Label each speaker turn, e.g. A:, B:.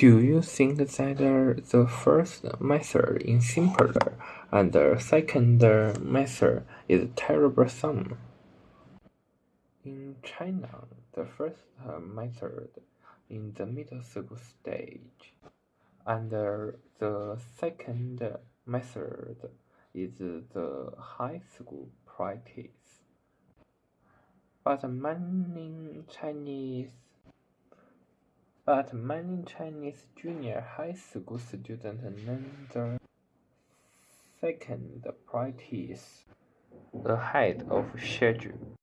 A: Do you think that the first method is simpler and the second method is troublesome? In China, the first uh, method is the middle school stage, and the second method is the high school practice. But many Chinese But many Chinese junior high school students learn the second practice ahead of schedule.